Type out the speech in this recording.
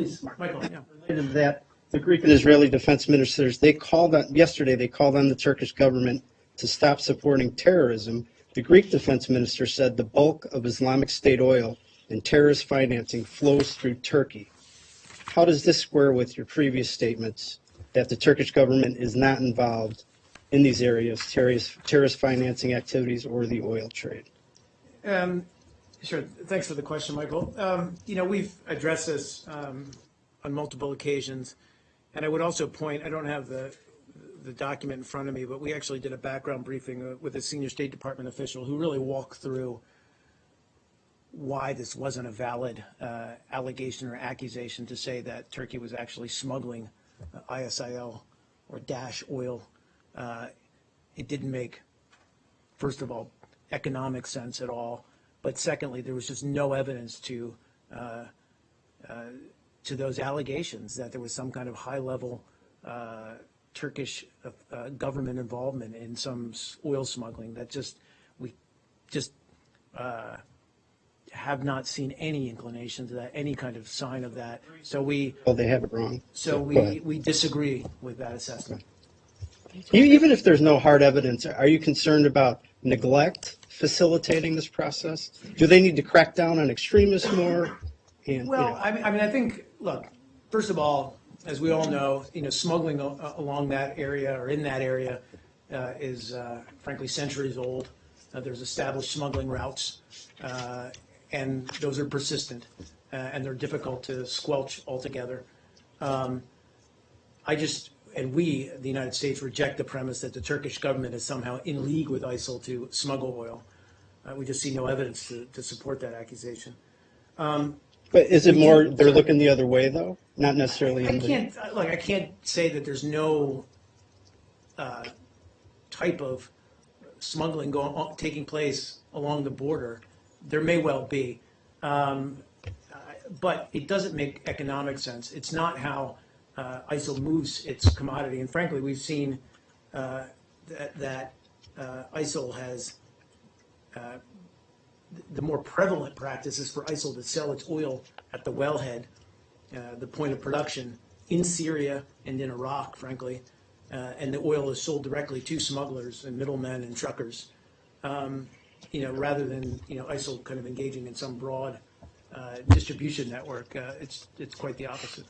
Please, Michael, yeah. related to that, the Greek and Israeli defense ministers, they called on, yesterday, they called on the Turkish government to stop supporting terrorism. The Greek defense minister said the bulk of Islamic State oil and terrorist financing flows through Turkey. How does this square with your previous statements that the Turkish government is not involved in these areas, terrorist, terrorist financing activities or the oil trade? Um, Sure. Thanks for the question, Michael. Um, You know, we've addressed this um, on multiple occasions, and I would also point, I don't have the, the document in front of me, but we actually did a background briefing uh, with a senior State Department official who really walked through why this wasn't a valid uh, allegation or accusation to say that Turkey was actually smuggling uh, ISIL or Daesh oil. Uh, It didn't make, first of all, economic sense at all. But secondly, there was just no evidence to, uh, uh, to those allegations that there was some kind of high-level uh, Turkish uh, uh, government involvement in some oil smuggling. That just, we just uh, have not seen any inclination to that, any kind of sign of that. So we, Well, they have it wrong. so we, we disagree with that assessment. Even if there's no hard evidence, are you concerned about neglect facilitating this process? Do they need to crack down on extremists more? And, you Well, know, I mean, I mean, I think, look, first of all, as we all know, you know, smuggling a- along that area or in that area uh, is uh, frankly centuries old. Uh, There's established smuggling routes, uh, and those are persistent, uh, and they're difficult to squelch altogether. Um, I just, and we, the United States, reject the premise that the Turkish government is somehow in league with ISIL to smuggle oil. Uh, We just see no evidence to, to support that accusation. but is it more, they're looking the other way, though? Not necessarily I in the, can't, like, I can't say that there's no uh, type of smuggling going, taking place along the border. There may well be. Um, uh, But it doesn't make economic sense. It's not how uh, ISIL moves its commodity. And frankly, we've seen uh, that, that uh, ISIL has, uh, the more prevalent practice is for ISIL to sell its oil at the wellhead uh, the point of production in Syria and in Iraq, frankly, and the oil is sold directly to smugglers and middlemen and truckers, um, you know, rather than, you know, ISIL kind of engaging in some broad uh, distribution network. Uh, It's, it's quite the opposite.